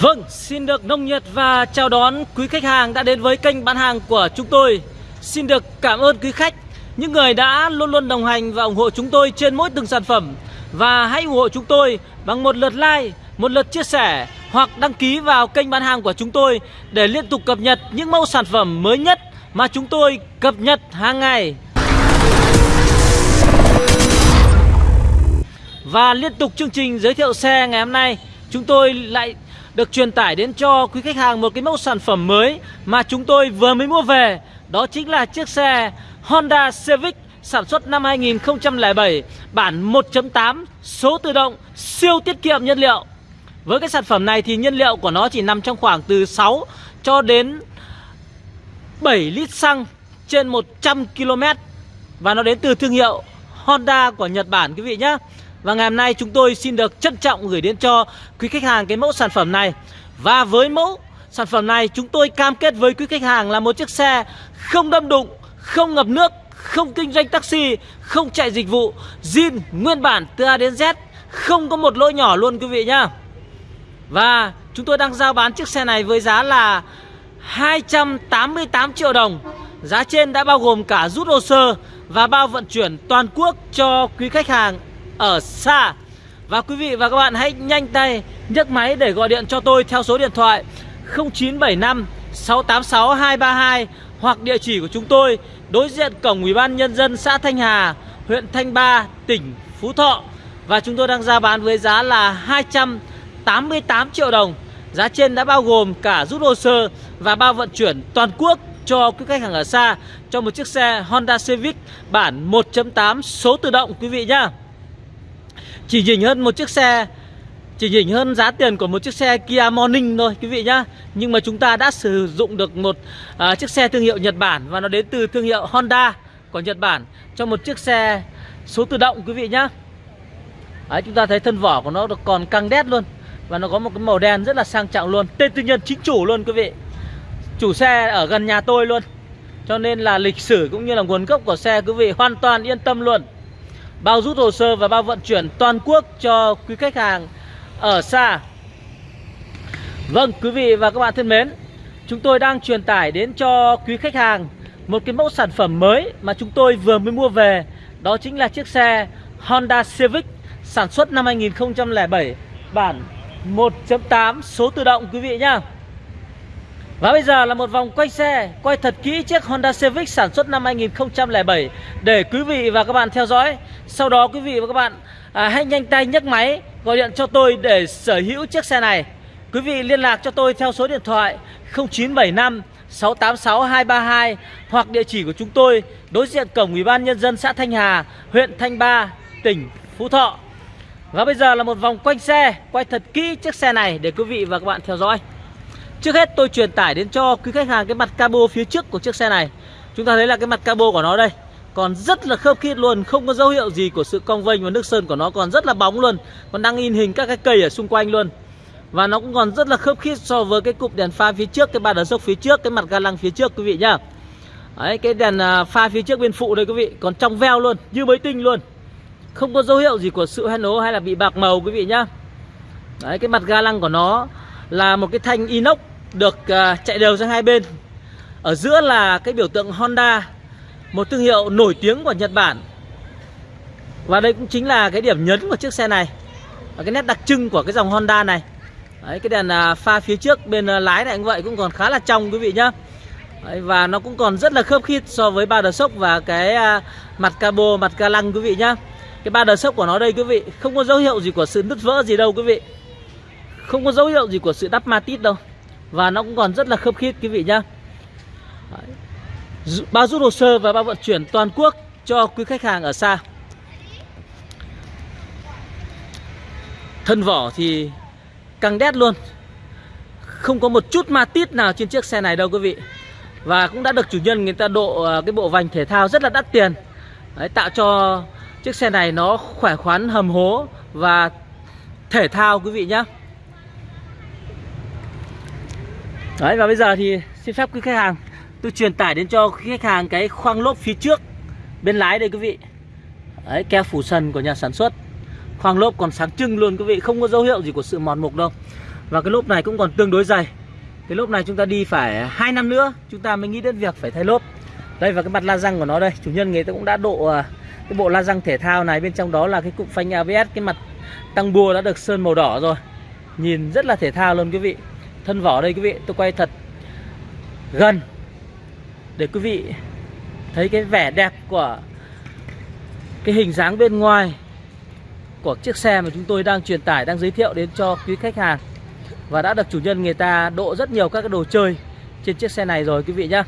Vâng, xin được nồng nhiệt và chào đón quý khách hàng đã đến với kênh bán hàng của chúng tôi. Xin được cảm ơn quý khách, những người đã luôn luôn đồng hành và ủng hộ chúng tôi trên mỗi từng sản phẩm. Và hãy ủng hộ chúng tôi bằng một lượt like, một lượt chia sẻ hoặc đăng ký vào kênh bán hàng của chúng tôi để liên tục cập nhật những mẫu sản phẩm mới nhất mà chúng tôi cập nhật hàng ngày. Và liên tục chương trình giới thiệu xe ngày hôm nay Chúng tôi lại được truyền tải đến cho quý khách hàng một cái mẫu sản phẩm mới Mà chúng tôi vừa mới mua về. Đó chính là chiếc xe Honda Civic sản xuất năm 2007 Bản 1.8 số tự động, siêu tiết kiệm nhiên liệu. Với cái sản phẩm này thì nhiên liệu của nó chỉ nằm trong khoảng từ 6 cho đến 7 lít xăng trên 100 km Và nó đến từ thương hiệu Honda của Nhật Bản, quý vị nhé và ngày hôm nay chúng tôi xin được trân trọng gửi đến cho quý khách hàng cái mẫu sản phẩm này. Và với mẫu sản phẩm này chúng tôi cam kết với quý khách hàng là một chiếc xe không đâm đụng, không ngập nước, không kinh doanh taxi, không chạy dịch vụ zin nguyên bản từ A đến Z Không có một lỗi nhỏ luôn quý vị nhá. Và chúng tôi đang giao bán chiếc xe này với giá là 288 triệu đồng. Giá trên đã bao gồm cả rút hồ sơ và bao vận chuyển toàn quốc cho quý khách hàng ở xa Và quý vị và các bạn hãy nhanh tay nhấc máy để gọi điện cho tôi theo số điện thoại 0975 686 232 hoặc địa chỉ của chúng tôi đối diện cổng Ủy ban nhân dân xã Thanh Hà, huyện Thanh Ba, tỉnh Phú Thọ và chúng tôi đang ra bán với giá là 288 triệu đồng. Giá trên đã bao gồm cả rút hồ sơ và bao vận chuyển toàn quốc cho quý khách hàng ở xa cho một chiếc xe Honda Civic bản 1.8 số tự động quý vị nhá. Chỉ nhỉnh hơn một chiếc xe Chỉ nhỉnh hơn giá tiền của một chiếc xe Kia Morning thôi quý vị nhá. Nhưng mà chúng ta đã sử dụng được một à, chiếc xe thương hiệu Nhật Bản Và nó đến từ thương hiệu Honda của Nhật Bản Cho một chiếc xe số tự động quý vị nhá. Đấy, chúng ta thấy thân vỏ của nó còn căng đét luôn Và nó có một cái màu đen rất là sang trọng luôn. Tên tư nhân chính chủ luôn quý vị. Chủ xe ở gần nhà tôi luôn. Cho nên là lịch sử cũng như là nguồn gốc của xe quý vị hoàn toàn yên tâm luôn bao rút hồ sơ và bao vận chuyển toàn quốc cho quý khách hàng ở xa. Vâng, quý vị và các bạn thân mến, chúng tôi đang truyền tải đến cho quý khách hàng một cái mẫu sản phẩm mới mà chúng tôi vừa mới mua về. Đó chính là chiếc xe Honda Civic sản xuất năm 2007 bản 1.8 số tự động quý vị nhá. Và bây giờ là một vòng quay xe Quay thật kỹ chiếc Honda Civic sản xuất năm 2007 Để quý vị và các bạn theo dõi. Sau đó quý vị và các bạn à, hãy nhanh tay nhấc máy Gọi điện cho tôi để sở hữu chiếc xe này. Quý vị liên lạc cho tôi theo số điện thoại 0975 686 232 Hoặc địa chỉ của chúng tôi Đối diện cổng Ủy ban Nhân dân xã Thanh Hà Huyện Thanh Ba, tỉnh Phú Thọ. Và bây giờ là một vòng quanh xe Quay thật kỹ chiếc xe này để quý vị và các bạn theo dõi. Trước hết tôi truyền tải đến cho quý khách hàng cái mặt cabo phía trước của chiếc xe này. Chúng ta thấy là cái mặt cabo của nó đây Còn rất là khớp khít luôn Không có dấu hiệu gì của sự cong vênh và nước sơn của nó còn rất là bóng luôn Còn đang in hình các cái cây ở xung quanh luôn. Và nó cũng còn rất là khớp khít so với cái cụm đèn pha phía trước Cái ba đờ sốc phía trước, cái mặt ga lăng phía trước quý vị nhá. Đấy, cái đèn à, pha phía trước bên phụ đây quý vị Còn trong veo luôn, như mới tinh luôn. Không có dấu hiệu gì của sự hoen ố hay là bị bạc màu quý vị nhá. Đấy, cái mặt ga lăng của nó là một cái thanh inox được uh, chạy đều sang hai bên. Ở giữa là cái biểu tượng Honda một thương hiệu nổi tiếng của Nhật Bản. Và đây cũng chính là cái điểm nhấn của chiếc xe này và cái nét đặc trưng của cái dòng Honda này. Đấy, cái đèn uh, pha phía trước bên uh, lái này cũng vậy cũng còn khá là trong quý vị nhá. Đấy, và nó cũng còn rất là khớp khít so với ba đờ sốc và cái uh, mặt cabo mặt ca lăng quý vị nhá. Cái ba đờ sốc của nó đây quý vị không có dấu hiệu gì của sự nứt vỡ gì đâu quý vị không có dấu hiệu gì của sự đắp ma tít đâu. Và nó cũng còn rất là khớp khít quý vị nhá. Bao rút hồ sơ và bao vận chuyển toàn quốc cho quý khách hàng ở xa. Thân vỏ thì căng đét luôn. Không có một chút ma tít nào trên chiếc xe này đâu quý vị. Và cũng đã được chủ nhân người ta độ à, cái bộ vành thể thao rất là đắt tiền. Đấy, Tạo cho chiếc xe này nó khỏe khoắn hầm hố và thể thao quý vị nhé Đấy, và bây giờ thì xin phép quý khách hàng, Tôi truyền tải đến cho quý khách hàng cái khoang lốp phía trước Bên lái đây quý vị. Đấy, keo phủ sần của nhà sản xuất. Khoang lốp còn sáng trưng luôn quý vị, Không có dấu hiệu gì của sự mòn mục đâu. Và cái lốp này cũng còn tương đối dày. Cái lốp này chúng ta đi phải 2 năm nữa, Chúng ta mới nghĩ đến việc phải thay lốp. Đây, và cái mặt la răng của nó đây, Chủ nhân người ta cũng đã độ à, cái bộ la răng thể thao này, Bên trong đó là cái cụm phanh ABS Cái mặt tăng bua đã được sơn màu đỏ rồi. Nhìn rất là thể thao luôn quý vị. Thân vỏ đây quý vị tôi quay thật gần Để quý vị thấy cái vẻ đẹp của cái hình dáng bên ngoài của chiếc xe mà chúng tôi đang truyền tải đang giới thiệu đến cho quý khách hàng. Và đã được chủ nhân người ta độ rất nhiều các cái đồ chơi trên chiếc xe này rồi quý vị nhá.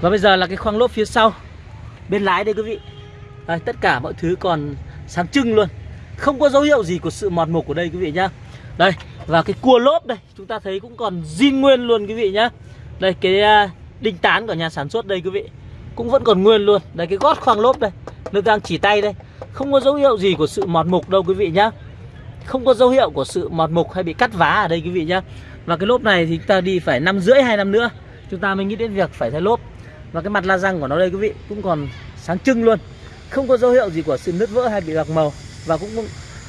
Và bây giờ là cái khoang lốp phía sau bên lái đây quý vị. Đây, tất cả mọi thứ còn sáng trưng luôn. Không có dấu hiệu gì của sự mọt mục của đây quý vị nhá. Đây và cái cua lốp đây, chúng ta thấy cũng còn zin nguyên luôn quý vị nhá. Đây, cái à, đinh tán của nhà sản xuất đây quý vị, cũng vẫn còn nguyên luôn. Đây, cái gót khoang lốp đây nước đang chỉ tay đây. Không có dấu hiệu gì của sự mọt mục đâu quý vị nhá. Không có dấu hiệu của sự mọt mục hay bị cắt vá ở đây quý vị nhá. Và cái lốp này thì chúng ta đi phải năm rưỡi, hai năm nữa, chúng ta mới nghĩ đến việc phải thay lốp. Và cái mặt la răng của nó đây quý vị, cũng còn sáng trưng luôn. Không có dấu hiệu gì của sự nứt vỡ hay bị bạc màu. Và cũng,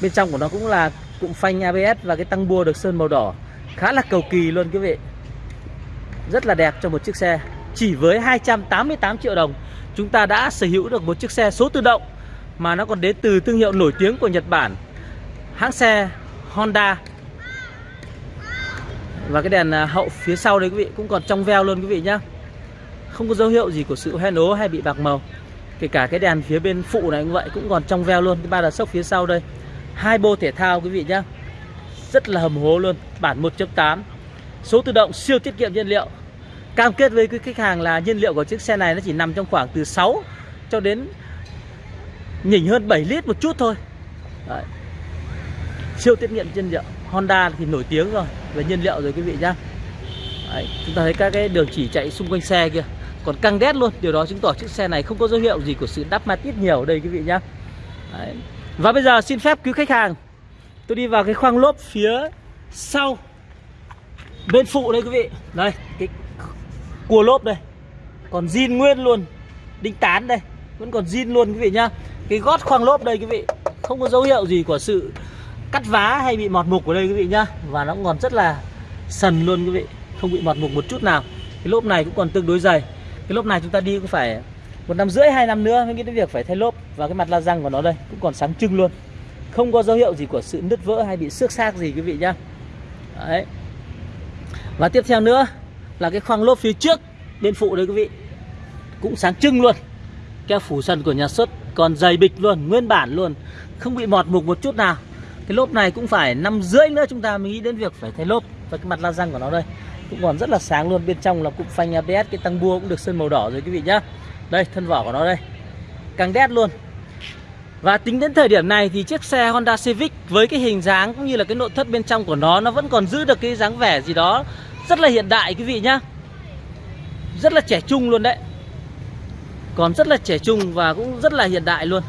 bên trong của nó cũng là cụm phanh ABS và cái tăng bua được sơn màu đỏ. Khá là cầu kỳ luôn quý vị. Rất là đẹp cho một chiếc xe. Chỉ với 288 triệu đồng, chúng ta đã sở hữu được một chiếc xe số tự động mà nó còn đến từ thương hiệu nổi tiếng của Nhật Bản. Hãng xe Honda. Và cái đèn à, hậu phía sau đấy quý vị, cũng còn trong veo luôn quý vị nhá. Không có dấu hiệu gì của sự hoen ố hay bị bạc màu. Kể cả cái đèn phía bên phụ này cũng vậy, cũng còn trong veo luôn. Cái ba đợt sốc phía sau đây hai bô thể thao quý vị nhá. Rất là hầm hố luôn, bản 1.8 số tự động siêu tiết kiệm nhiên liệu. Cam kết với cái khách hàng là nhiên liệu của chiếc xe này nó chỉ nằm trong khoảng từ 6 cho đến nhỉnh hơn 7 lít một chút thôi. Đấy. siêu tiết kiệm nhiên liệu. Honda thì nổi tiếng rồi, về nhiên liệu rồi quý vị nhá. Đấy. chúng ta thấy các cái đường chỉ chạy xung quanh xe kia còn căng đét luôn, điều đó chứng tỏ chiếc xe này không có dấu hiệu gì của sự đắp mặt ít nhiều ở đây quý vị nhá. Đấy và bây giờ xin phép quý khách hàng, tôi đi vào cái khoang lốp phía sau bên phụ đây quý vị. Đây, cái cua lốp đây. Còn zin nguyên luôn, đinh tán đây. Vẫn còn zin luôn quý vị nhá. Cái gót khoang lốp đây quý vị, không có dấu hiệu gì của sự cắt vá hay bị mọt mục ở đây quý vị nhá. Và nó còn rất là sần luôn quý vị, không bị mọt mục một chút nào. Cái lốp này cũng còn tương đối dày. Cái lốp này chúng ta đi cũng phải một năm rưỡi, hai năm nữa mới nghĩ đến việc phải thay lốp và cái mặt la răng của nó đây cũng còn sáng trưng luôn. Không có dấu hiệu gì của sự nứt vỡ hay bị xước xác gì, quý vị nhá. Đấy. Và tiếp theo nữa là cái khoang lốp phía trước bên phụ đấy, quý vị. Cũng sáng trưng luôn. Keo phủ sần của nhà xuất còn dày bịch luôn, nguyên bản luôn. Không bị mọt mục một chút nào. Cái lốp này cũng phải năm rưỡi nữa chúng ta mới nghĩ đến việc phải thay lốp và cái mặt la răng của nó đây cũng còn rất là sáng luôn. Bên trong là cụm phanh ABS cái tăng bua cũng được sơn màu đỏ rồi, quý vị nhá đây, thân vỏ của nó đây. Càng đét luôn. Và tính đến thời điểm này thì chiếc xe Honda Civic với cái hình dáng cũng như là cái nội thất bên trong của nó nó vẫn còn giữ được cái dáng vẻ gì đó rất là hiện đại, quý vị nhá. Rất là trẻ trung luôn đấy. Còn rất là trẻ trung và cũng rất là hiện đại luôn.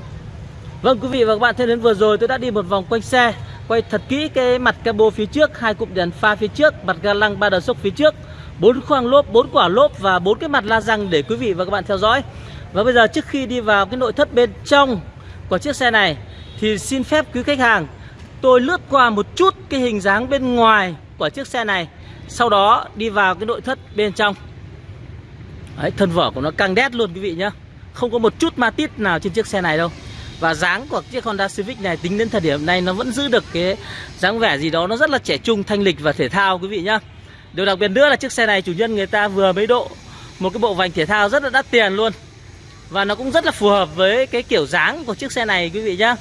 Vâng quý vị và các bạn, thân đến vừa rồi tôi đã đi một vòng quanh xe, Quay thật kỹ cái mặt cabo phía trước, hai cụm đèn pha phía trước, Mặt ga lăng ba đờ sốc phía trước bốn khoang lốp, bốn quả lốp và bốn cái mặt la răng để quý vị và các bạn theo dõi. Và bây giờ trước khi đi vào cái nội thất bên trong của chiếc xe này Thì xin phép quý khách hàng Tôi lướt qua một chút cái hình dáng bên ngoài của chiếc xe này sau đó đi vào cái nội thất bên trong. Đấy, thân vỏ của nó căng đét luôn quý vị nhá. Không có một chút ma tít nào trên chiếc xe này đâu. Và dáng của chiếc Honda Civic này tính đến thời điểm này nó vẫn giữ được cái dáng vẻ gì đó Nó rất là trẻ trung, thanh lịch và thể thao quý vị nhá. Điều đặc biệt nữa là chiếc xe này chủ nhân người ta vừa mới độ Một cái bộ vành thể thao rất là đắt tiền luôn. Và nó cũng rất là phù hợp với cái kiểu dáng của chiếc xe này quý vị nhá.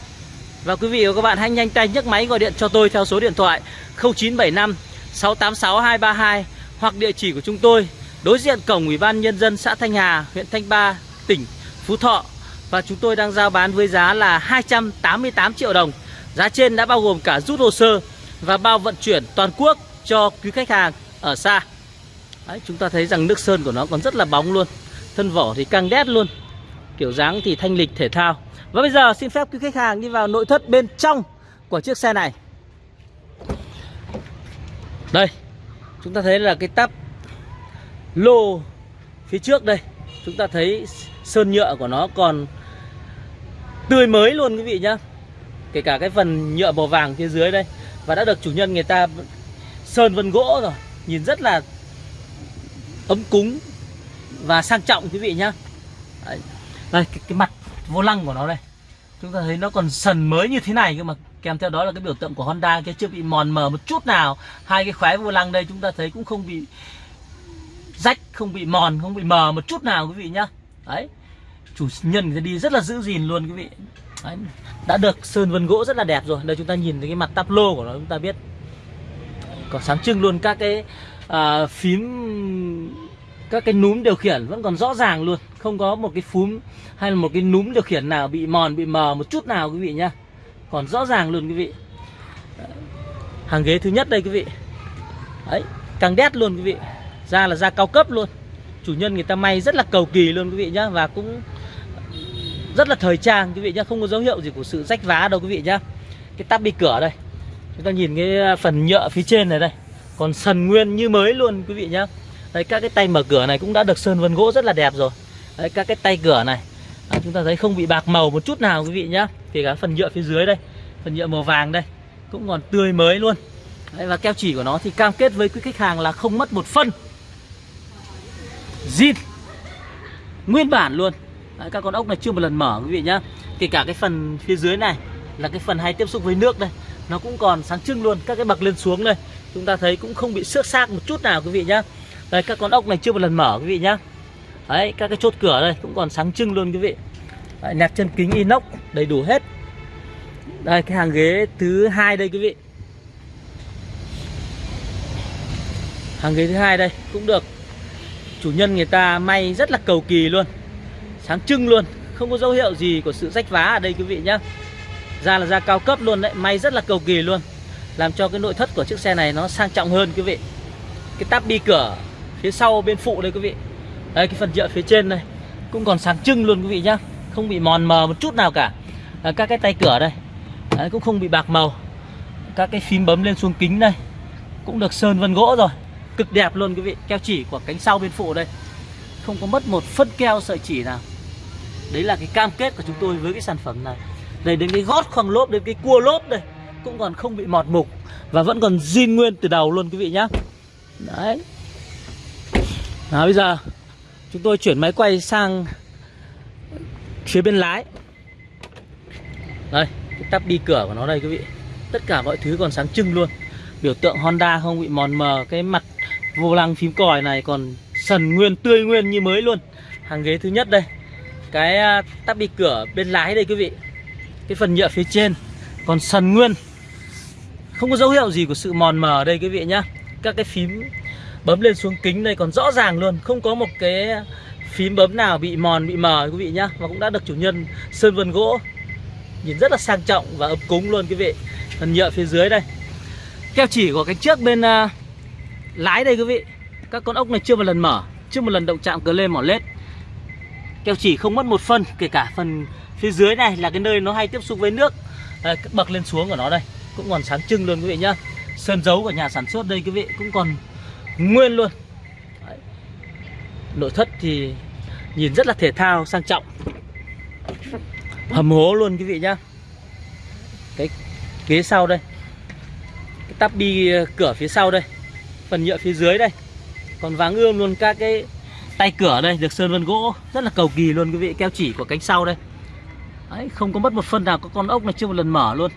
Và quý vị và các bạn hãy nhanh tay nhấc máy gọi điện cho tôi theo số điện thoại 0975 686 232 hoặc địa chỉ của chúng tôi đối diện cổng Ủy ban Nhân dân xã Thanh Hà, huyện Thanh Ba, tỉnh Phú Thọ. Và chúng tôi đang giao bán với giá là 288 triệu đồng. Giá trên đã bao gồm cả rút hồ sơ và bao vận chuyển toàn quốc cho quý khách hàng ở xa. Đấy, chúng ta thấy rằng nước sơn của nó còn rất là bóng luôn. Thân vỏ thì căng đét luôn. Kiểu dáng thì thanh lịch thể thao. Và bây giờ xin phép quý khách hàng đi vào nội thất bên trong của chiếc xe này. Đây Chúng ta thấy là cái tắp lô phía trước đây Chúng ta thấy sơn nhựa của nó còn tươi mới luôn quý vị nhá Kể cả cái phần nhựa màu vàng phía dưới đây và đã được chủ nhân người ta sơn vân gỗ rồi nhìn rất là ấm cúng và sang trọng quý vị nhá. Đấy. đây cái, cái mặt vô lăng của nó đây. Chúng ta thấy nó còn sần mới như thế này cơ mà. Kèm theo đó là cái biểu tượng của Honda kia chưa bị mòn mờ một chút nào. Hai cái khóe vô lăng đây chúng ta thấy cũng không bị rách không bị mòn không bị mờ một chút nào quý vị nhá. Đấy. Chủ nhân người ta đi rất là giữ gìn luôn quý vị. Đấy. đã được sơn vân gỗ rất là đẹp rồi. Đây chúng ta nhìn thấy cái mặt tắp lô của nó chúng ta biết còn sáng trưng luôn. Các cái à, phím các cái núm điều khiển vẫn còn rõ ràng luôn. Không có một cái phúm hay là một cái núm điều khiển nào bị mòn bị mờ một chút nào quý vị nhá. Còn rõ ràng luôn quý vị. Hàng ghế thứ nhất đây quý vị. Đấy càng đét luôn quý vị. Da là da cao cấp luôn. Chủ nhân người ta may rất là cầu kỳ luôn quý vị nhá và cũng rất là thời trang quý vị nhá. Không có dấu hiệu gì của sự rách vá đâu quý vị nhá. Cái tắp bi cửa đây chúng ta nhìn cái phần nhựa phía trên này đây. Còn sần nguyên như mới luôn quý vị nhá. Đấy, các cái tay mở cửa này cũng đã được sơn vân gỗ rất là đẹp rồi. Đấy, các cái tay cửa này. À, chúng ta thấy không bị bạc màu một chút nào quý vị nhá. Kể cả phần nhựa phía dưới đây phần nhựa màu vàng đây cũng còn tươi mới luôn. Đấy, và keo chỉ của nó thì cam kết với quý khách hàng là không mất một phân. Zin. Nguyên bản luôn. Đấy, các con ốc này chưa một lần mở quý vị nhá. Kể cả cái phần phía dưới này là cái phần hay tiếp xúc với nước đây nó cũng còn sáng trưng luôn các cái bậc lên xuống đây. Chúng ta thấy cũng không bị xước xác một chút nào quý vị nhá. Đây các con ốc này chưa một lần mở quý vị nhá. Đấy các cái chốt cửa đây cũng còn sáng trưng luôn quý vị. Đấy, nẹp chân kính inox đầy đủ hết. Đây cái hàng ghế thứ hai đây quý vị. Hàng ghế thứ hai đây cũng được. Chủ nhân người ta may rất là cầu kỳ luôn. Sáng trưng luôn. Không có dấu hiệu gì của sự rách vá ở đây quý vị nhá da là da cao cấp luôn đấy may rất là cầu kỳ luôn. Làm cho cái nội thất của chiếc xe này nó sang trọng hơn quý vị. Cái táp bi cửa phía sau bên phụ đây quý vị. Đây cái phần nhựa phía trên đây cũng còn sáng trưng luôn quý vị nhá. Không bị mòn mờ một chút nào cả. À, các cái tay cửa đây Đấy, cũng không bị bạc màu. Các cái phím bấm lên xuống kính đây cũng được sơn vân gỗ rồi. Cực đẹp luôn quý vị keo chỉ của cánh sau bên phụ đây. Không có mất một phân keo sợi chỉ nào. Đấy là cái cam kết của chúng tôi với cái sản phẩm này đây đến cái gót khoang lốp, đến cái cua lốp đây, cũng còn không bị mọt mục và vẫn còn zin nguyên từ đầu luôn, quý vị nhá. Đấy. Nào, bây giờ chúng tôi chuyển máy quay sang phía bên lái. Đây, cái tắp đi cửa của nó đây, quý vị. Tất cả mọi thứ còn sáng trưng luôn. Biểu tượng Honda không bị mòn mờ, cái mặt vô lăng phím còi này còn sần nguyên, tươi nguyên như mới luôn. Hàng ghế thứ nhất đây. Cái à, tắp đi cửa bên lái đây, quý vị cái phần nhựa phía trên còn sần nguyên. Không có dấu hiệu gì của sự mòn mờ ở đây quý vị nhá. Các cái phím bấm lên xuống kính đây còn rõ ràng luôn. Không có một cái phím bấm nào bị mòn bị mờ quý vị nhá. Và cũng đã được chủ nhân sơn vân gỗ nhìn rất là sang trọng và ấm cúng luôn quý vị. Phần nhựa phía dưới đây. Keo chỉ của cái trước bên uh, lái đây quý vị. Các con ốc này chưa một lần mở chưa một lần động chạm cờ lên mỏ lết. Keo chỉ không mất một phân kể cả phần phía dưới này là cái nơi nó hay tiếp xúc với nước. Đây, bậc lên xuống của nó đây cũng còn sáng trưng luôn quý vị nhá. Sơn dấu của nhà sản xuất đây quý vị cũng còn nguyên luôn. Đấy. nội thất thì nhìn rất là thể thao sang trọng. Hầm hố luôn quý vị nhá. Cái ghế sau đây. Cái tắp bi ờ, cửa phía sau đây. Phần nhựa phía dưới đây. Còn váng ươm luôn các cái tay cửa đây được sơn vân gỗ. Rất là cầu kỳ luôn quý vị keo chỉ của cánh sau đây đấy không có mất một phân nào có con ốc này chưa một lần mở luôn.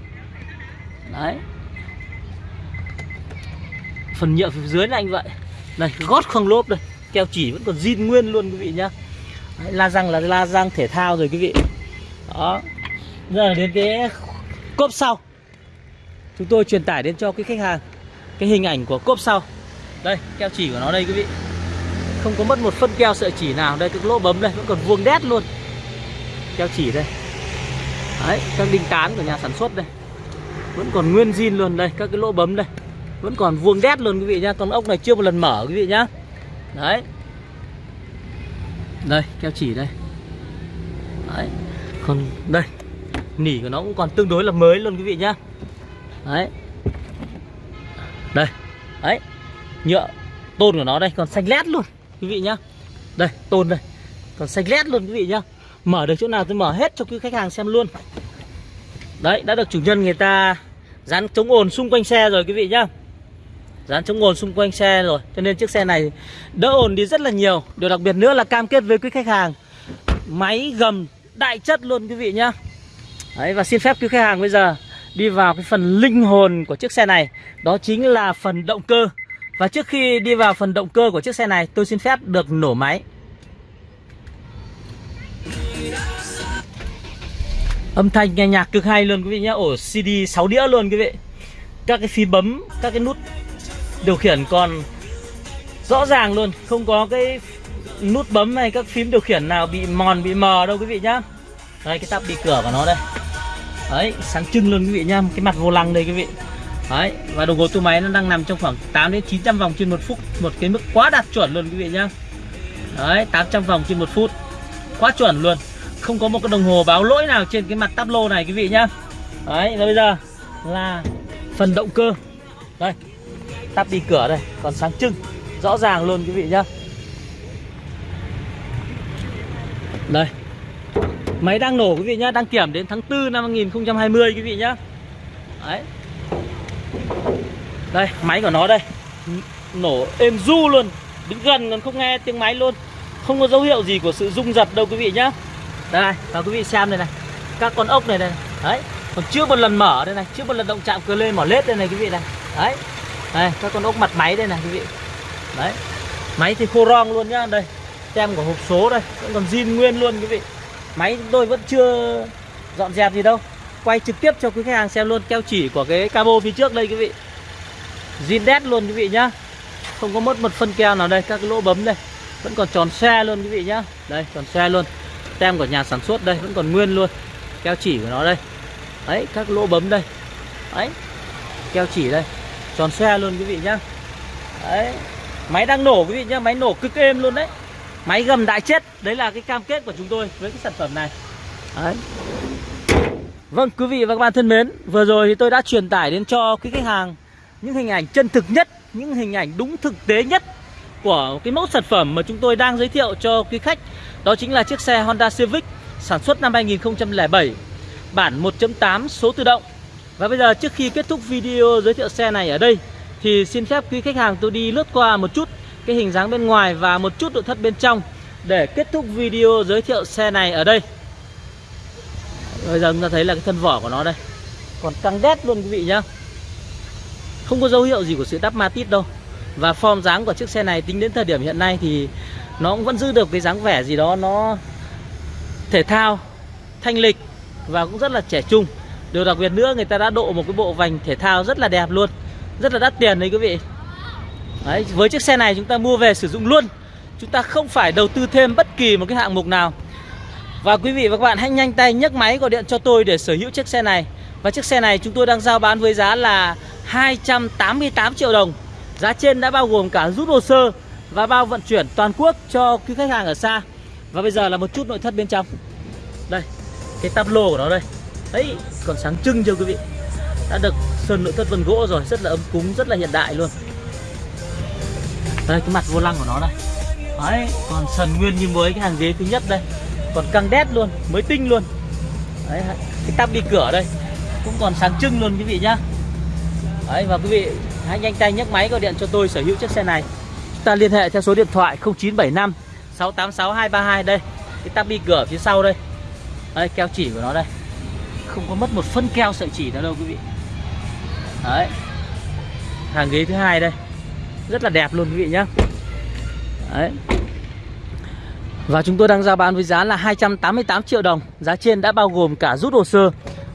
Đấy. Phần nhựa phía dưới là anh vậy. Này gót không lốp đây. Keo chỉ vẫn còn zin nguyên luôn quý vị nhá. Đấy, la răng là la răng thể thao rồi quý vị. Đó. Giờ đến cái cốp sau. Chúng tôi truyền tải đến cho cái khách hàng cái hình ảnh của cốp sau. Đây keo chỉ của nó đây quý vị. Không có mất một phân keo sợi chỉ nào. Đây cái lỗ bấm đây vẫn còn vuông đét luôn. Keo chỉ đây đấy, các đinh tán của nhà sản xuất đây. Vẫn còn nguyên zin luôn đây, các cái lỗ bấm đây. Vẫn còn vuông đét luôn quý vị nhá. Con ốc này chưa một lần mở quý vị nhá. Đấy. Đây, keo chỉ đây. Đấy. Còn đây, nỉ của nó cũng còn tương đối là mới luôn quý vị nhá. Đấy. Đây. Đấy. Nhựa, tôn của nó đây, còn xanh lét luôn quý vị nhá. Đây, tôn đây. Còn xanh lét luôn quý vị nhá. Mở được chỗ nào tôi mở hết cho quý khách hàng xem luôn đấy, đã được chủ nhân người ta Dán chống ồn xung quanh xe rồi, quý vị nhá. Dán chống ồn xung quanh xe rồi. Cho nên chiếc xe này đỡ ồn đi rất là nhiều. Điều đặc biệt nữa là cam kết với quý khách hàng, Máy gầm đại chất luôn, quý vị nhá. Đấy, và xin phép quý khách hàng bây giờ Đi vào cái phần linh hồn của chiếc xe này. Đó chính là phần động cơ. Và trước khi đi vào phần động cơ của chiếc xe này, Tôi xin phép được nổ máy. Âm thanh nghe nhạc cực hay luôn quý vị nhé. Ổ CD 6 đĩa luôn quý vị. Các cái phím bấm, các cái nút điều khiển còn rõ ràng luôn. Không có cái nút bấm hay các phím điều khiển nào bị mòn, bị mờ đâu quý vị nhá. Đây cái tắp đi cửa của nó đây. Đấy, sáng trưng luôn quý vị nhá. Cái mặt vô lăng đây quý vị. Đấy, và đồng hồ tua máy nó đang nằm trong khoảng 8 đến 900 vòng trên một phút. Một cái mức quá đạt chuẩn luôn quý vị nhá. Đấy, 800 vòng trên một phút. Quá chuẩn luôn không có một cái đồng hồ báo lỗi nào trên cái mặt tắp lô này, quý vị nhá. Đấy và bây giờ là phần động cơ. Đây Tắp đi cửa đây, Còn sáng trưng, Rõ ràng luôn, quý vị nhá. Đây, Máy đang nổ, quý vị nhá, Đăng kiểm đến tháng 4 năm 2020 quý vị nhá. Đấy. Đây, máy của nó đây. Nổ êm du luôn Đứng gần còn không nghe tiếng máy luôn. Không có dấu hiệu gì của sự rung giật đâu, quý vị nhá đây và quý vị xem đây này. Các con ốc này đây đấy, còn chưa một lần mở đây này. Chưa một lần động chạm cơ lên mỏ lết đây này quý vị này. Đấy. Đây, các con ốc mặt máy đây này quý vị. Đấy. Máy thì khô rong luôn nhá. Đây, tem của hộp số đây. Vẫn còn zin nguyên luôn quý vị. Máy chúng tôi vẫn chưa dọn dẹp gì đâu. Quay trực tiếp cho quý khách hàng xem luôn. Keo chỉ của cái cabo phía trước đây quý vị. Zin đét luôn quý vị nhá. Không có mất một phân keo nào đây. Các cái lỗ bấm đây. Vẫn còn tròn xe luôn quý vị nhá. Đây, tròn xe luôn tem của nhà sản xuất đây, vẫn còn nguyên luôn. Keo chỉ của nó đây. Đấy, các lỗ bấm đây. Đấy, keo chỉ đây. Tròn xe luôn quý vị nhá. Đấy, máy đang nổ quý vị nhá, máy nổ cực êm luôn đấy. Máy gầm đại chết, đấy là cái cam kết của chúng tôi với cái sản phẩm này. Đấy. Vâng quý vị và các bạn thân mến, vừa rồi thì tôi đã truyền tải đến cho quý khách hàng những hình ảnh chân thực nhất, những hình ảnh đúng thực tế nhất của cái mẫu sản phẩm mà chúng tôi đang giới thiệu cho quý khách đó chính là chiếc xe Honda Civic sản xuất năm 2007 Bản 1.8 số tự động. Và bây giờ trước khi kết thúc video giới thiệu xe này ở đây, Thì xin phép quý khách hàng tôi đi lướt qua một chút Cái hình dáng bên ngoài và một chút nội thất bên trong Để kết thúc video giới thiệu xe này ở đây. Bây giờ chúng ta thấy là cái thân vỏ của nó đây. Còn căng đét luôn quý vị nhá. Không có dấu hiệu gì của sự đắp ma tít đâu. Và form dáng của chiếc xe này tính đến thời điểm hiện nay thì nó cũng vẫn giữ được cái dáng vẻ gì đó nó thể thao thanh lịch và cũng rất là trẻ trung. Điều đặc biệt nữa người ta đã độ một cái bộ vành thể thao rất là đẹp luôn rất là đắt tiền đấy quý vị. Đấy, với chiếc xe này chúng ta mua về sử dụng luôn. Chúng ta không phải đầu tư thêm bất kỳ một cái hạng mục nào. Và quý vị và các bạn hãy nhanh tay nhấc máy gọi điện cho tôi để sở hữu chiếc xe này. Và chiếc xe này chúng tôi đang giao bán với giá là 288 triệu đồng. Giá trên đã bao gồm cả rút hồ sơ và bao vận chuyển toàn quốc cho quý khách hàng ở xa. Và bây giờ là một chút nội thất bên trong. Đây, cái tắp lô của nó đây. Đấy, còn sáng trưng chưa quý vị? Đã được sơn nội thất vân gỗ rồi, rất là ấm cúng, rất là hiện đại luôn. Đây, cái mặt vô lăng của nó đây. Đấy, còn sần nguyên như mới, cái hàng ghế thứ nhất đây. Còn căng đét luôn, mới tinh luôn. Đấy, cái tắp đi cửa đây. Cũng còn sáng trưng luôn quý vị nhá. Đấy, và quý vị hãy nhanh tay nhấc máy gọi điện cho tôi sở hữu chiếc xe này ta liên hệ theo số điện thoại 0975 686 232 đây. Cái tắp bi cửa phía sau đây. Đây keo chỉ của nó đây. Không có mất một phân keo sợi chỉ nào đâu quý vị. Đấy. Hàng ghế thứ hai đây. Rất là đẹp luôn quý vị nhá. Đấy. Và chúng tôi đang giao bán với giá là 288 triệu đồng. Giá trên đã bao gồm cả rút hồ sơ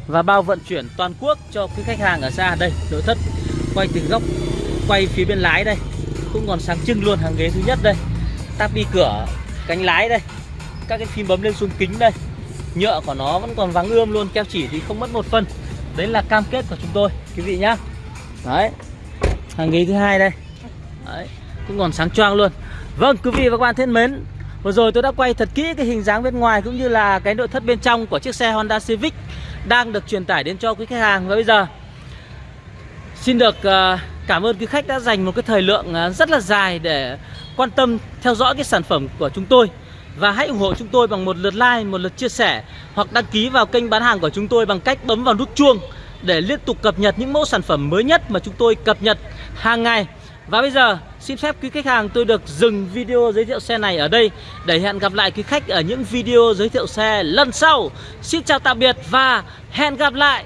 Và bao vận chuyển toàn quốc cho quý khách hàng ở xa. Đây, nội thất Quay từ góc Quay phía bên lái đây cũng còn sáng trưng luôn hàng ghế thứ nhất đây. Tắp đi cửa cánh lái đây. Các cái phím bấm lên xuống kính đây. Nhựa của nó vẫn còn vắng ươm luôn keo chỉ thì không mất một phân. Đấy là cam kết của chúng tôi quý vị nhá. Đấy hàng ghế thứ hai đây. Đấy cũng còn sáng choang luôn. Vâng quý vị và các bạn thân mến vừa rồi tôi đã quay thật kỹ cái hình dáng bên ngoài cũng như là cái nội thất bên trong của chiếc xe Honda Civic đang được truyền tải đến cho quý khách hàng. Và bây giờ xin được uh, Cảm ơn quý khách đã dành một cái thời lượng à, rất là dài để quan tâm theo dõi cái sản phẩm của chúng tôi Và hãy ủng hộ chúng tôi bằng một lượt like, một lượt chia sẻ Hoặc đăng ký vào kênh bán hàng của chúng tôi bằng cách bấm vào nút chuông để liên tục cập nhật những mẫu sản phẩm mới nhất mà chúng tôi cập nhật hàng ngày. Và bây giờ xin phép quý khách hàng tôi được dừng video giới thiệu xe này ở đây để hẹn gặp lại quý khách ở những video giới thiệu xe lần sau. Xin chào tạm biệt và hẹn gặp lại.